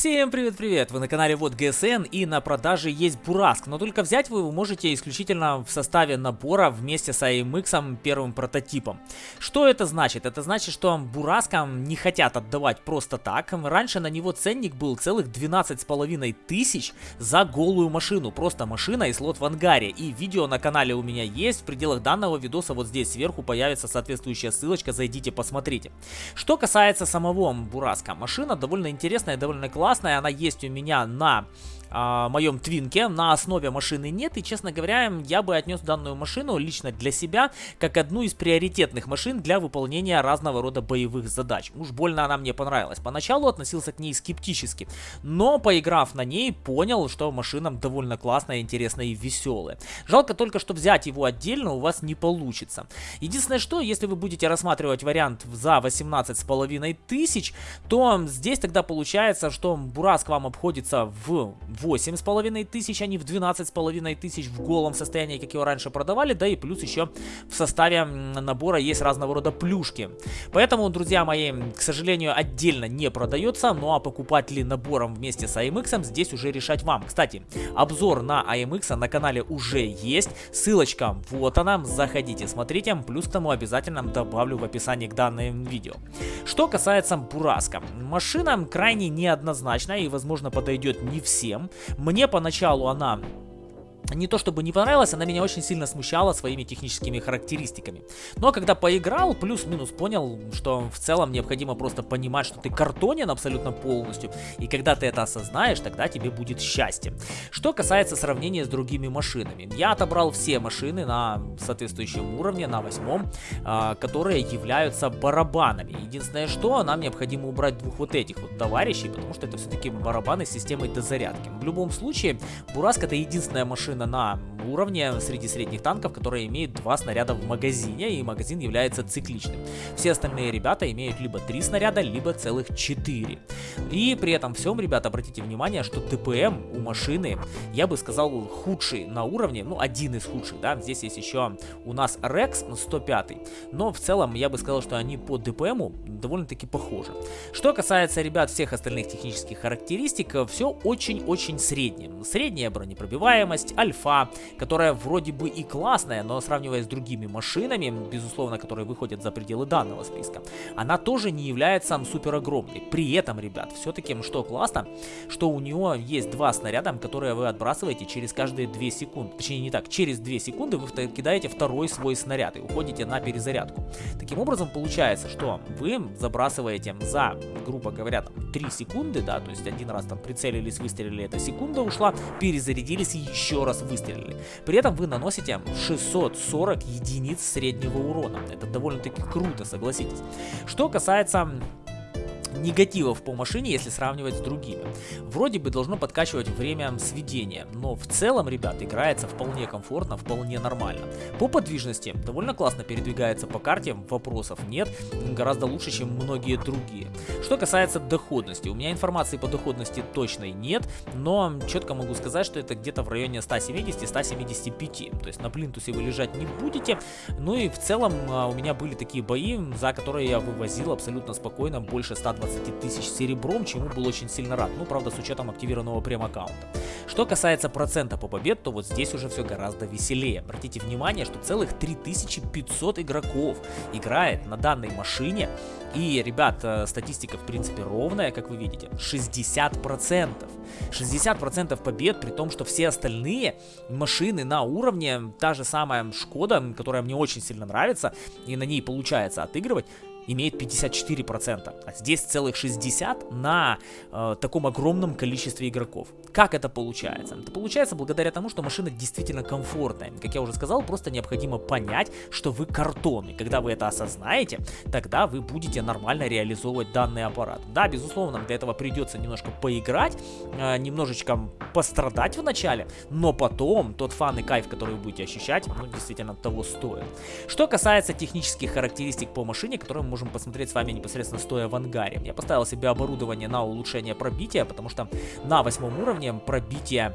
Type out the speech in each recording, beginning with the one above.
Всем привет-привет! Вы на канале Вот ГСН и на продаже есть Бураск, но только взять вы его можете исключительно в составе набора вместе с AMX первым прототипом. Что это значит? Это значит, что Бураскам не хотят отдавать просто так. Раньше на него ценник был целых 12 с половиной тысяч за голую машину. Просто машина и слот в ангаре. И видео на канале у меня есть. В пределах данного видоса вот здесь сверху появится соответствующая ссылочка. Зайдите, посмотрите. Что касается самого Бураска. Машина довольно интересная, довольно классная классная, она есть у меня на а, моем твинке. На основе машины нет. И, честно говоря, я бы отнес данную машину лично для себя как одну из приоритетных машин для выполнения разного рода боевых задач. Уж больно она мне понравилась. Поначалу относился к ней скептически. Но, поиграв на ней, понял, что машина довольно классная, интересная и веселая. Жалко только, что взять его отдельно у вас не получится. Единственное, что, если вы будете рассматривать вариант за 18 с половиной тысяч, то здесь тогда получается, что Бурас к вам обходится в 8,5 тысяч, а не в 12,5 тысяч в голом состоянии, как его раньше продавали, да и плюс еще в составе набора есть разного рода плюшки. Поэтому, друзья мои, к сожалению, отдельно не продается, ну а покупать ли набором вместе с AMX здесь уже решать вам. Кстати, обзор на AMX на канале уже есть, ссылочка вот она, заходите, смотрите, плюс к тому обязательно добавлю в описании к данному видео. Что касается Бураска, машина крайне неоднозначная и возможно подойдет не всем, мне поначалу она не то чтобы не понравилась, она меня очень сильно смущала своими техническими характеристиками. Но когда поиграл, плюс-минус понял, что в целом необходимо просто понимать, что ты картонен абсолютно полностью. И когда ты это осознаешь, тогда тебе будет счастье. Что касается сравнения с другими машинами. Я отобрал все машины на соответствующем уровне, на восьмом, а, которые являются барабанами. Единственное, что нам необходимо убрать двух вот этих вот товарищей, потому что это все-таки барабаны с системой дозарядки. В любом случае, Бураск это единственная машина, машина на уровне среди средних танков, которая имеет два снаряда в магазине, и магазин является цикличным. Все остальные ребята имеют либо три снаряда, либо целых четыре. И при этом всем, ребята, обратите внимание, что ДПМ у машины, я бы сказал, худший на уровне, ну, один из худших, да, здесь есть еще у нас Rex 105, но в целом я бы сказал, что они по ДПМу довольно-таки похожи. Что касается, ребят, всех остальных технических характеристик, все очень-очень среднее. Средняя бронепробиваемость, альфа, которая вроде бы и классная, но сравнивая с другими машинами, безусловно, которые выходят за пределы данного списка, она тоже не является супер огромной. При этом, ребят, все-таки что классно, что у него есть два снаряда, которые вы отбрасываете через каждые 2 секунды. Точнее, не так, через 2 секунды вы кидаете второй свой снаряд и уходите на перезарядку. Таким образом, получается, что вы забрасываете за, грубо говоря, там, 3 секунды, да, то есть один раз там прицелились, выстрелили, эта секунда ушла, перезарядились еще раз выстрелили. При этом вы наносите 640 единиц среднего урона. Это довольно-таки круто, согласитесь. Что касается негативов по машине, если сравнивать с другими. Вроде бы должно подкачивать время сведения, но в целом, ребят, играется вполне комфортно, вполне нормально. По подвижности довольно классно передвигается по карте, вопросов нет, гораздо лучше, чем многие другие. Что касается доходности, у меня информации по доходности точной нет, но четко могу сказать, что это где-то в районе 170-175, то есть на плинтусе вы лежать не будете, ну и в целом а, у меня были такие бои, за которые я вывозил абсолютно спокойно больше 120 15 тысяч серебром, чему был очень сильно рад. Ну, правда, с учетом активированного прем-аккаунта. Что касается процента по побед, то вот здесь уже все гораздо веселее. Обратите внимание, что целых 3500 игроков играет на данной машине. И, ребят, э, статистика в принципе ровная, как вы видите. 60%. 60% побед, при том, что все остальные машины на уровне, та же самая Шкода, которая мне очень сильно нравится, и на ней получается отыгрывать, имеет 54%, а здесь целых 60 на э, таком огромном количестве игроков. Как это получается? Это получается благодаря тому, что машина действительно комфортная. Как я уже сказал, просто необходимо понять, что вы картонный. Когда вы это осознаете, тогда вы будете нормально реализовывать данный аппарат. Да, безусловно, для этого придется немножко поиграть, э, немножечко пострадать в начале, но потом тот фан и кайф, который вы будете ощущать, ну, действительно того стоит. Что касается технических характеристик по машине, которые мы можем посмотреть с вами непосредственно стоя в ангаре. Я поставил себе оборудование на улучшение пробития, потому что на восьмом уровне пробитие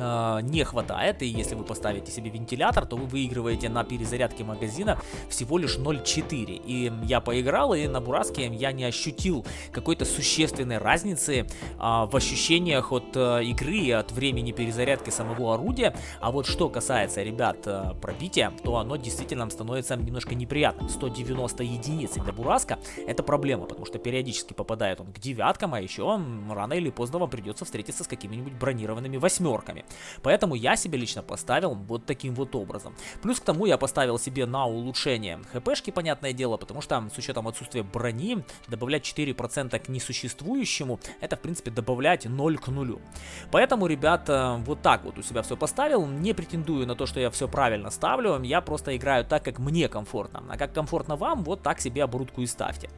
Э, не хватает, и если вы поставите себе вентилятор, то вы выигрываете на перезарядке магазина всего лишь 0.4. И я поиграл, и на Бураске я не ощутил какой-то существенной разницы а, в ощущениях от а, игры и от времени перезарядки самого орудия. А вот что касается, ребят, а, пробития, то оно действительно становится немножко неприятным. 190 единиц для Бураска это проблема, потому что периодически попадает он к девяткам, а еще рано или поздно вам придется встретиться с какими-нибудь бронированными восьмерками. Поэтому я себе лично поставил вот таким вот образом. Плюс к тому я поставил себе на улучшение хпшки, понятное дело, потому что с учетом отсутствия брони, добавлять 4% к несуществующему, это в принципе добавлять 0 к нулю. Поэтому, ребята, вот так вот у себя все поставил. Не претендую на то, что я все правильно ставлю, я просто играю так, как мне комфортно. А как комфортно вам, вот так себе оборудку и ставьте.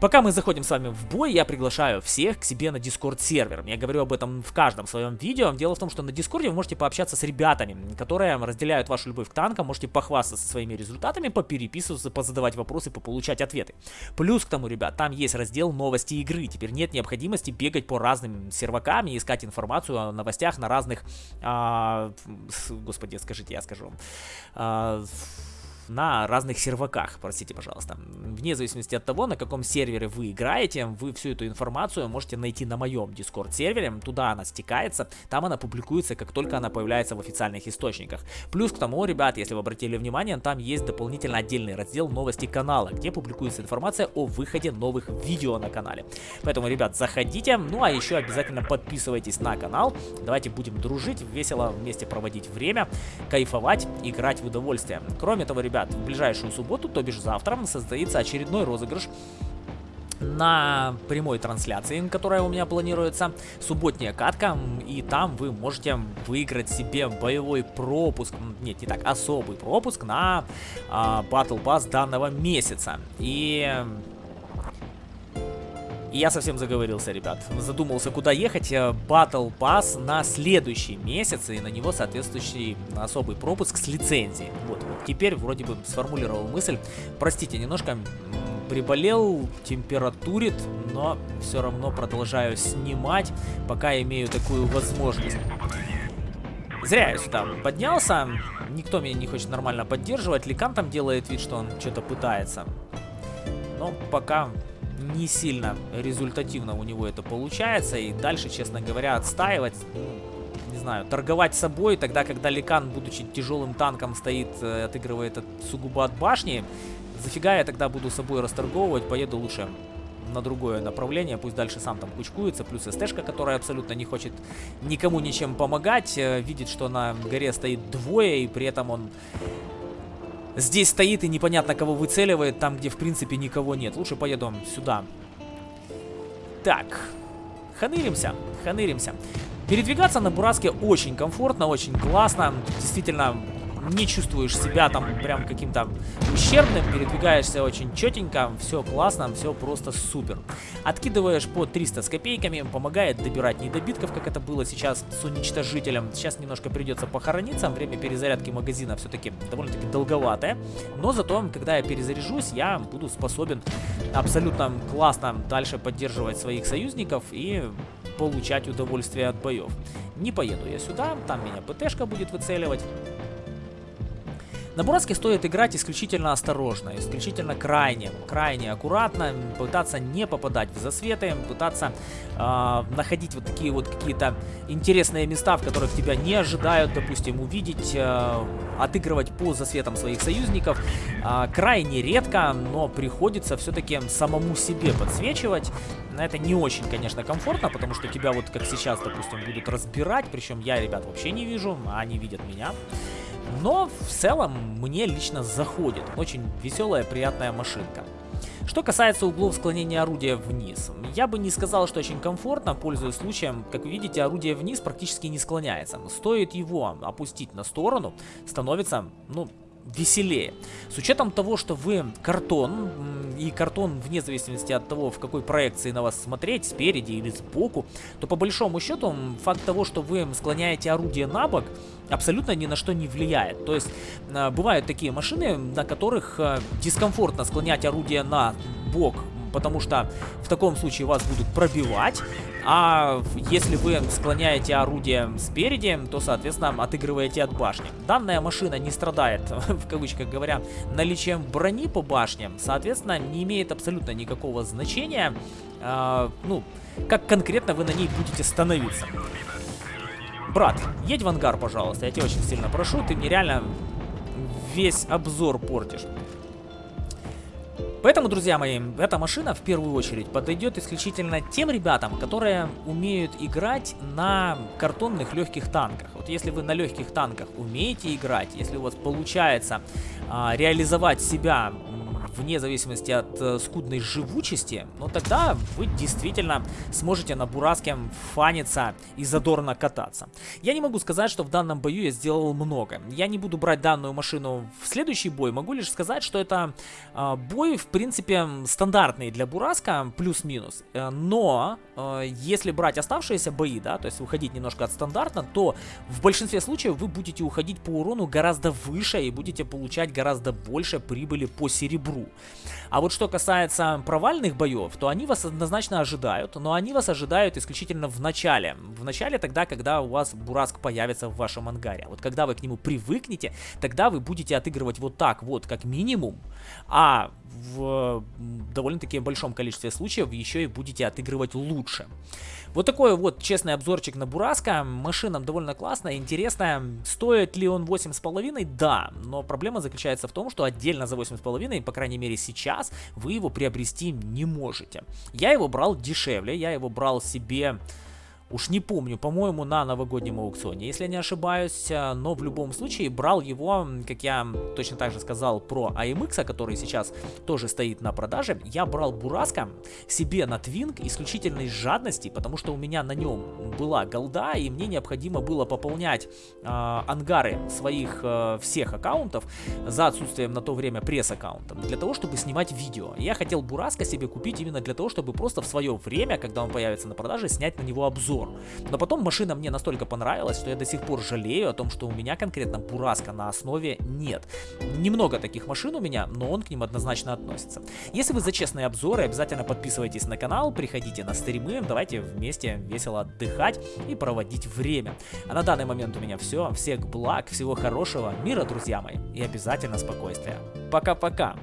Пока мы заходим с вами в бой, я приглашаю всех к себе на Discord сервер. Я говорю об этом в каждом своем видео. Дело в том, что на Дискорде вы можете пообщаться с ребятами, которые разделяют вашу любовь к танкам, можете похвастаться своими результатами, попереписываться, позадавать вопросы, пополучать ответы. Плюс к тому, ребят, там есть раздел новости игры. Теперь нет необходимости бегать по разным сервакам и искать информацию о новостях на разных... А, господи, скажите, я скажу. А, на разных серваках, простите, пожалуйста. Вне зависимости от того, на каком сервере вы играете, вы всю эту информацию можете найти на моем Discord сервере, туда она стекается, там она публикуется, как только она появляется в официальных источниках. Плюс к тому, ребят, если вы обратили внимание, там есть дополнительно отдельный раздел новости канала, где публикуется информация о выходе новых видео на канале. Поэтому, ребят, заходите, ну а еще обязательно подписывайтесь на канал, давайте будем дружить, весело вместе проводить время, кайфовать, играть в удовольствие. Кроме того, ребят, ребят, в ближайшую субботу, то бишь завтра, состоится очередной розыгрыш на прямой трансляции, которая у меня планируется, субботняя катка, и там вы можете выиграть себе боевой пропуск, нет, не так, особый пропуск на а, Battle Pass данного месяца. И и я совсем заговорился, ребят. Задумался, куда ехать. Э, Battle Pass на следующий месяц, и на него соответствующий особый пропуск с лицензией. Вот, теперь вроде бы сформулировал мысль. Простите, немножко приболел, температурит, но все равно продолжаю снимать, пока имею такую возможность. Зря я сюда поднялся, никто меня не хочет нормально поддерживать, Ликан там делает вид, что он что-то пытается. Но пока не сильно результативно у него это получается. И дальше, честно говоря, отстаивать, ну, не знаю, торговать собой, тогда, когда Ликан, будучи тяжелым танком, стоит, э, отыгрывает сугубо от башни, зафига я тогда буду собой расторговывать, поеду лучше на другое направление, пусть дальше сам там кучкуется, плюс СТшка, которая абсолютно не хочет никому ничем помогать, э, видит, что на горе стоит двое, и при этом он здесь стоит и непонятно кого выцеливает, там где в принципе никого нет. Лучше поеду сюда. Так, ханыримся, ханыримся. Передвигаться на Бураске очень комфортно, очень классно. Действительно, не чувствуешь себя там прям каким-то ущербным, передвигаешься очень четенько, все классно, все просто супер. Откидываешь по 300 с копейками, помогает добирать недобитков, как это было сейчас с уничтожителем. Сейчас немножко придется похорониться, время перезарядки магазина все-таки довольно-таки долговатое, но зато, когда я перезаряжусь, я буду способен абсолютно классно дальше поддерживать своих союзников и получать удовольствие от боев. Не поеду я сюда, там меня ПТшка будет выцеливать. На Бураске стоит играть исключительно осторожно, исключительно крайне, крайне аккуратно, пытаться не попадать в засветы, пытаться э, находить вот такие вот какие-то интересные места, в которых тебя не ожидают, допустим, увидеть, э, отыгрывать по засветам своих союзников. Э, крайне редко, но приходится все-таки самому себе подсвечивать. Это не очень, конечно, комфортно, потому что тебя вот как сейчас, допустим, будут разбирать, причем я, ребят, вообще не вижу, а они видят меня. Но в целом мне лично заходит. Очень веселая, приятная машинка. Что касается углов склонения орудия вниз, я бы не сказал, что очень комфортно, пользуясь случаем, как вы видите, орудие вниз практически не склоняется. Стоит его опустить на сторону, становится, ну, веселее. С учетом того, что вы картон, и картон вне зависимости от того, в какой проекции на вас смотреть, спереди или сбоку, то по большому счету факт того, что вы склоняете орудие на бок, абсолютно ни на что не влияет. То есть э, бывают такие машины, на которых э, дискомфортно склонять орудие на бок потому что в таком случае вас будут пробивать, а если вы склоняете орудие спереди, то, соответственно, отыгрываете от башни. Данная машина не страдает, в кавычках говоря, наличием брони по башне, соответственно, не имеет абсолютно никакого значения, э, ну, как конкретно вы на ней будете становиться. Брат, едь в ангар, пожалуйста, я тебя очень сильно прошу, ты мне реально весь обзор портишь. Поэтому, друзья мои, эта машина в первую очередь подойдет исключительно тем ребятам, которые умеют играть на картонных легких танках. Вот если вы на легких танках умеете играть, если у вас получается а, реализовать себя вне зависимости от э, скудной живучести, ну тогда вы действительно сможете на Бураске фаниться и задорно кататься. Я не могу сказать, что в данном бою я сделал много. Я не буду брать данную машину в следующий бой, могу лишь сказать, что это э, бой, в принципе, стандартный для Бураска, плюс-минус. Э, но, э, если брать оставшиеся бои, да, то есть уходить немножко от стандарта, то в большинстве случаев вы будете уходить по урону гораздо выше и будете получать гораздо больше прибыли по серебру. А вот что касается провальных боев, то они вас однозначно ожидают, но они вас ожидают исключительно в начале. В начале тогда, когда у вас Бураск появится в вашем ангаре. Вот когда вы к нему привыкнете, тогда вы будете отыгрывать вот так вот, как минимум, а в довольно-таки большом количестве случаев еще и будете отыгрывать лучше. Вот такой вот честный обзорчик на Бураска. Машина довольно классная, интересная. Стоит ли он 8,5? Да, но проблема заключается в том, что отдельно за 8,5, по крайней мере сейчас, вы его приобрести не можете. Я его брал дешевле, я его брал себе Уж не помню, по-моему, на новогоднем аукционе, если не ошибаюсь, э, но в любом случае брал его, как я точно так же сказал про AMX, который сейчас тоже стоит на продаже, я брал Бураска себе на Твинг исключительно из жадности, потому что у меня на нем была голда, и мне необходимо было пополнять э, ангары своих э, всех аккаунтов за отсутствием на то время пресс-аккаунта, для того, чтобы снимать видео. Я хотел Бураска себе купить именно для того, чтобы просто в свое время, когда он появится на продаже, снять на него обзор обзор. Но потом машина мне настолько понравилась, что я до сих пор жалею о том, что у меня конкретно Бураска на основе нет. Немного таких машин у меня, но он к ним однозначно относится. Если вы за честные обзоры, обязательно подписывайтесь на канал, приходите на стримы, давайте вместе весело отдыхать и проводить время. А на данный момент у меня все. Всех благ, всего хорошего, мира, друзья мои, и обязательно спокойствия. Пока-пока!